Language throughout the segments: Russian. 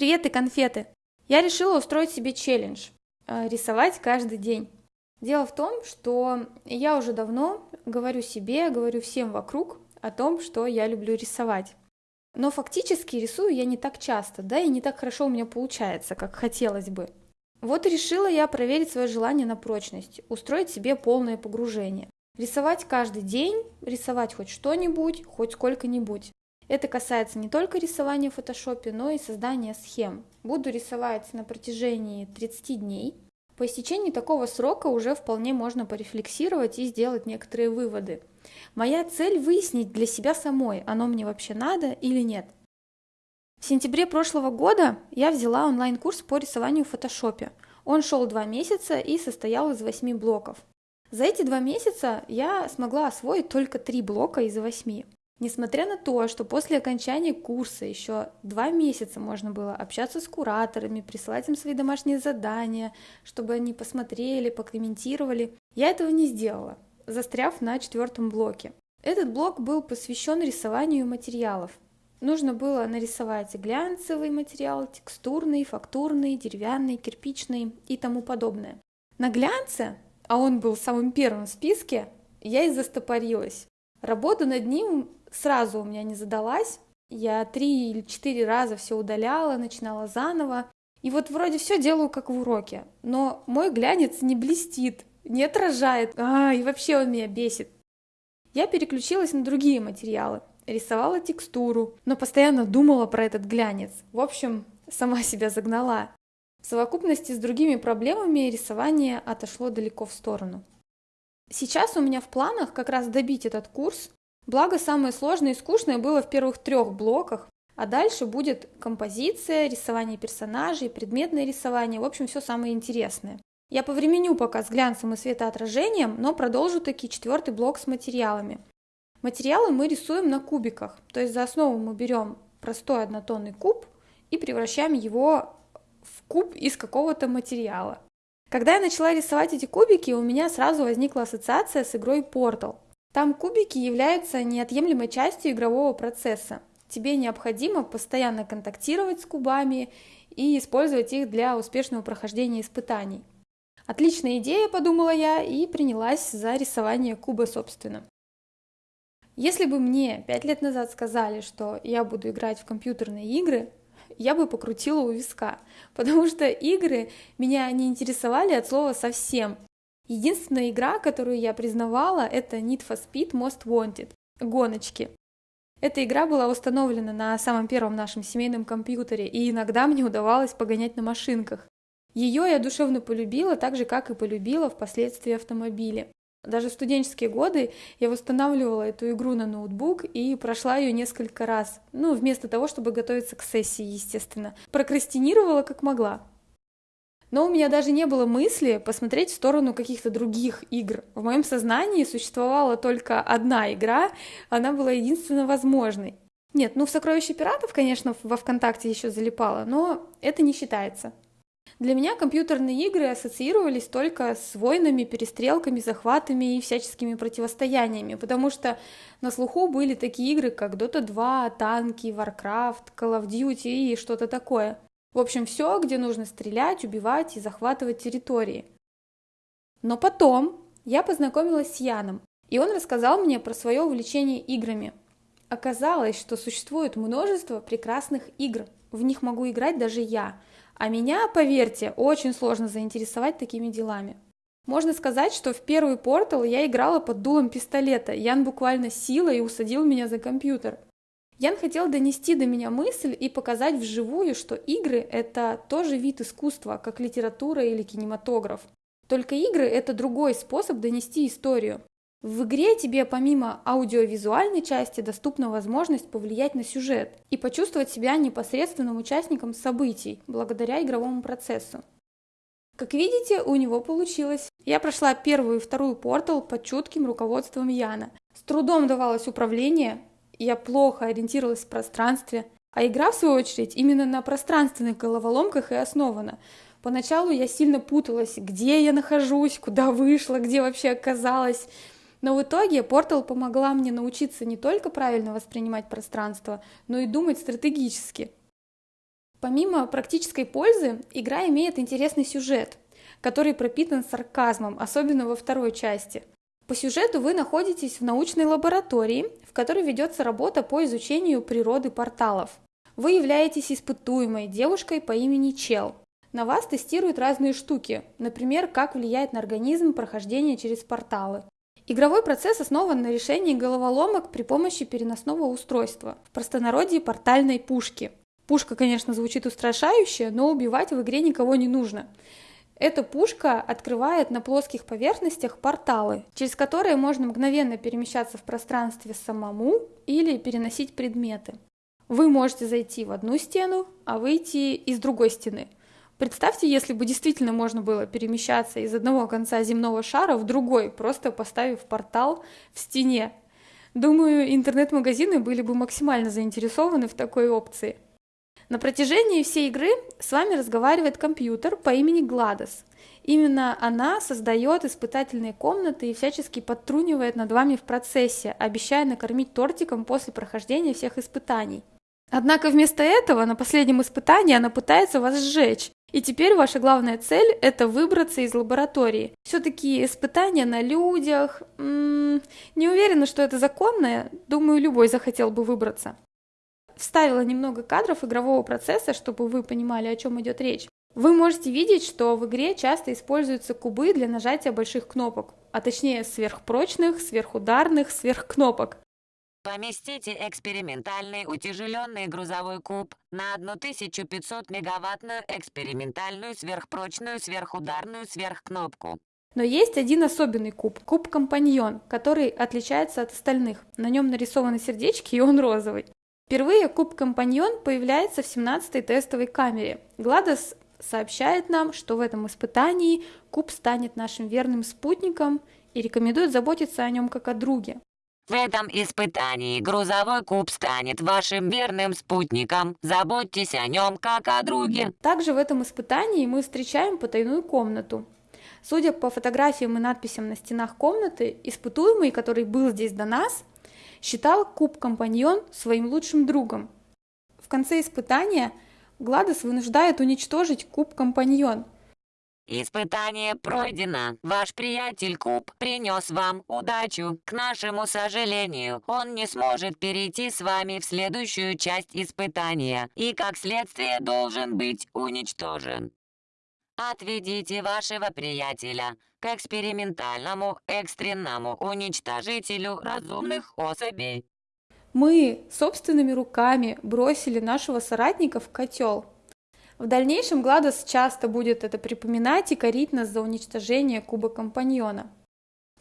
Привет и конфеты! Я решила устроить себе челлендж э, – рисовать каждый день. Дело в том, что я уже давно говорю себе, говорю всем вокруг о том, что я люблю рисовать. Но фактически рисую я не так часто, да, и не так хорошо у меня получается, как хотелось бы. Вот решила я проверить свое желание на прочность, устроить себе полное погружение. Рисовать каждый день, рисовать хоть что-нибудь, хоть сколько-нибудь. Это касается не только рисования в фотошопе, но и создания схем. Буду рисовать на протяжении 30 дней. По истечении такого срока уже вполне можно порефлексировать и сделать некоторые выводы. Моя цель выяснить для себя самой, оно мне вообще надо или нет. В сентябре прошлого года я взяла онлайн-курс по рисованию в фотошопе. Он шел два месяца и состоял из восьми блоков. За эти два месяца я смогла освоить только три блока из восьми. Несмотря на то, что после окончания курса еще два месяца можно было общаться с кураторами, присылать им свои домашние задания, чтобы они посмотрели, покомментировали, я этого не сделала, застряв на четвертом блоке. Этот блок был посвящен рисованию материалов. Нужно было нарисовать глянцевый материал, текстурный, фактурный, деревянный, кирпичный и тому подобное. На глянце а он был самым первым в списке, я и застопорилась. Работа над ним сразу у меня не задалась. Я три или четыре раза все удаляла, начинала заново. И вот вроде все делаю как в уроке, но мой глянец не блестит, не отражает, а, и вообще он меня бесит. Я переключилась на другие материалы, рисовала текстуру, но постоянно думала про этот глянец. В общем, сама себя загнала. В совокупности с другими проблемами рисование отошло далеко в сторону. Сейчас у меня в планах как раз добить этот курс, благо самое сложное и скучное было в первых трех блоках, а дальше будет композиция, рисование персонажей, предметное рисование, в общем, все самое интересное. Я повременю пока с глянцем и светоотражением, но продолжу таки четвертый блок с материалами. Материалы мы рисуем на кубиках, то есть за основу мы берем простой однотонный куб и превращаем его в куб из какого-то материала. Когда я начала рисовать эти кубики, у меня сразу возникла ассоциация с игрой Portal. Там кубики являются неотъемлемой частью игрового процесса. Тебе необходимо постоянно контактировать с кубами и использовать их для успешного прохождения испытаний. Отличная идея, подумала я, и принялась за рисование куба собственно. Если бы мне пять лет назад сказали, что я буду играть в компьютерные игры, я бы покрутила у виска, потому что игры меня не интересовали от слова совсем. Единственная игра, которую я признавала, это Need for Speed Most Wanted, гоночки. Эта игра была установлена на самом первом нашем семейном компьютере, и иногда мне удавалось погонять на машинках. Ее я душевно полюбила, так же, как и полюбила впоследствии автомобили. Даже в студенческие годы я восстанавливала эту игру на ноутбук и прошла ее несколько раз. Ну, вместо того, чтобы готовиться к сессии, естественно. Прокрастинировала как могла. Но у меня даже не было мысли посмотреть в сторону каких-то других игр. В моем сознании существовала только одна игра, она была единственно возможной. Нет, ну в «Сокровище пиратов», конечно, во ВКонтакте еще залипала, но это не считается. Для меня компьютерные игры ассоциировались только с войнами, перестрелками, захватами и всяческими противостояниями, потому что на слуху были такие игры, как Dota 2, танки, Warcraft, Call of Duty и что-то такое. В общем, все, где нужно стрелять, убивать и захватывать территории. Но потом я познакомилась с Яном, и он рассказал мне про свое увлечение играми. Оказалось, что существует множество прекрасных игр, в них могу играть даже я – а меня, поверьте, очень сложно заинтересовать такими делами. Можно сказать, что в первый портал я играла под дулом пистолета. Ян буквально силой усадил меня за компьютер. Ян хотел донести до меня мысль и показать вживую, что игры – это тоже вид искусства, как литература или кинематограф. Только игры – это другой способ донести историю. В игре тебе помимо аудиовизуальной части доступна возможность повлиять на сюжет и почувствовать себя непосредственным участником событий благодаря игровому процессу. Как видите, у него получилось. Я прошла первую и вторую портал под чутким руководством Яна. С трудом давалось управление, я плохо ориентировалась в пространстве, а игра, в свою очередь, именно на пространственных головоломках и основана. Поначалу я сильно путалась, где я нахожусь, куда вышла, где вообще оказалась. Но в итоге Портал помогла мне научиться не только правильно воспринимать пространство, но и думать стратегически. Помимо практической пользы, игра имеет интересный сюжет, который пропитан сарказмом, особенно во второй части. По сюжету вы находитесь в научной лаборатории, в которой ведется работа по изучению природы порталов. Вы являетесь испытуемой девушкой по имени Чел. На вас тестируют разные штуки, например, как влияет на организм прохождение через порталы. Игровой процесс основан на решении головоломок при помощи переносного устройства, в простонародье портальной пушки. Пушка, конечно, звучит устрашающе, но убивать в игре никого не нужно. Эта пушка открывает на плоских поверхностях порталы, через которые можно мгновенно перемещаться в пространстве самому или переносить предметы. Вы можете зайти в одну стену, а выйти из другой стены. Представьте, если бы действительно можно было перемещаться из одного конца земного шара в другой, просто поставив портал в стене. Думаю, интернет-магазины были бы максимально заинтересованы в такой опции. На протяжении всей игры с вами разговаривает компьютер по имени Гладос. Именно она создает испытательные комнаты и всячески подтрунивает над вами в процессе, обещая накормить тортиком после прохождения всех испытаний. Однако вместо этого на последнем испытании она пытается вас сжечь. И теперь ваша главная цель – это выбраться из лаборатории. Все-таки испытания на людях... М -м, не уверена, что это законное. Думаю, любой захотел бы выбраться вставила немного кадров игрового процесса, чтобы вы понимали, о чем идет речь. Вы можете видеть, что в игре часто используются кубы для нажатия больших кнопок, а точнее сверхпрочных, сверхударных, сверхкнопок. Поместите экспериментальный утяжеленный грузовой куб на 1500 мегаваттную экспериментальную сверхпрочную сверхударную сверхкнопку. Но есть один особенный куб, куб Компаньон, который отличается от остальных. На нем нарисованы сердечки, и он розовый. Впервые куб Компаньон появляется в 17-й тестовой камере. Гладос сообщает нам, что в этом испытании куб станет нашим верным спутником и рекомендует заботиться о нем как о друге. В этом испытании грузовой куб станет вашим верным спутником. Заботьтесь о нем как о друге. Также в этом испытании мы встречаем потайную комнату. Судя по фотографиям и надписям на стенах комнаты, испытуемый, который был здесь до нас, считал куб-компаньон своим лучшим другом. В конце испытания Гладос вынуждает уничтожить куб-компаньон. Испытание пройдено. Ваш приятель Куб принес вам удачу. К нашему сожалению, он не сможет перейти с вами в следующую часть испытания и, как следствие, должен быть уничтожен. Отведите вашего приятеля к экспериментальному экстренному уничтожителю разумных особей. Мы собственными руками бросили нашего соратника в котел. В дальнейшем Гладос часто будет это припоминать и корить нас за уничтожение куба компаньона.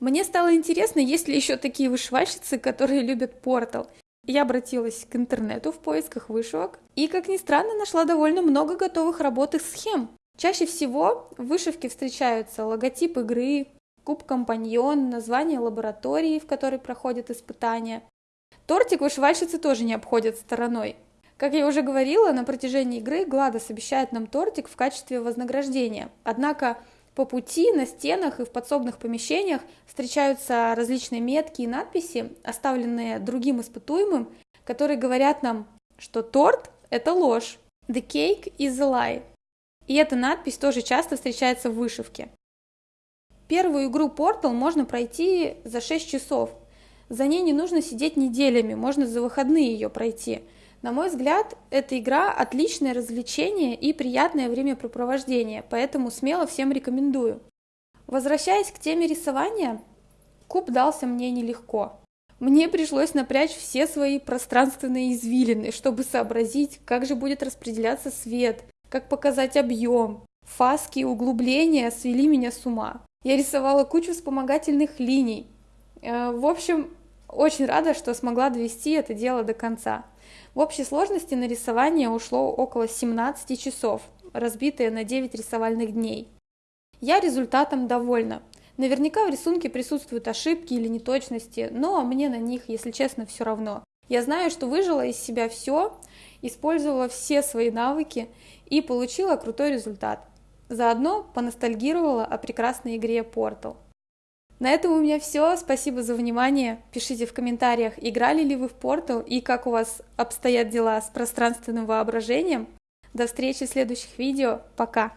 Мне стало интересно, есть ли еще такие вышивальщицы, которые любят портал. Я обратилась к интернету в поисках вышивок и, как ни странно, нашла довольно много готовых работ и схем. Чаще всего в вышивке встречаются логотип игры, куб-компаньон, название лаборатории, в которой проходят испытания. Тортик вышивальщицы тоже не обходят стороной. Как я уже говорила, на протяжении игры Гладос обещает нам тортик в качестве вознаграждения. Однако по пути на стенах и в подсобных помещениях встречаются различные метки и надписи, оставленные другим испытуемым, которые говорят нам, что торт – это ложь. The cake is a lie. И эта надпись тоже часто встречается в вышивке. Первую игру Portal можно пройти за 6 часов. За ней не нужно сидеть неделями, можно за выходные ее пройти. На мой взгляд, эта игра отличное развлечение и приятное времяпрепровождение, поэтому смело всем рекомендую. Возвращаясь к теме рисования, куб дался мне нелегко. Мне пришлось напрячь все свои пространственные извилины, чтобы сообразить, как же будет распределяться свет, как показать объем. Фаски и углубления свели меня с ума. Я рисовала кучу вспомогательных линий. Э, в общем, очень рада, что смогла довести это дело до конца. В общей сложности на рисование ушло около 17 часов, разбитые на 9 рисовальных дней. Я результатом довольна. Наверняка в рисунке присутствуют ошибки или неточности, но мне на них, если честно, все равно. Я знаю, что выжила из себя все, использовала все свои навыки и получила крутой результат. Заодно поностальгировала о прекрасной игре Portal. На этом у меня все. Спасибо за внимание. Пишите в комментариях, играли ли вы в Portal и как у вас обстоят дела с пространственным воображением. До встречи в следующих видео. Пока!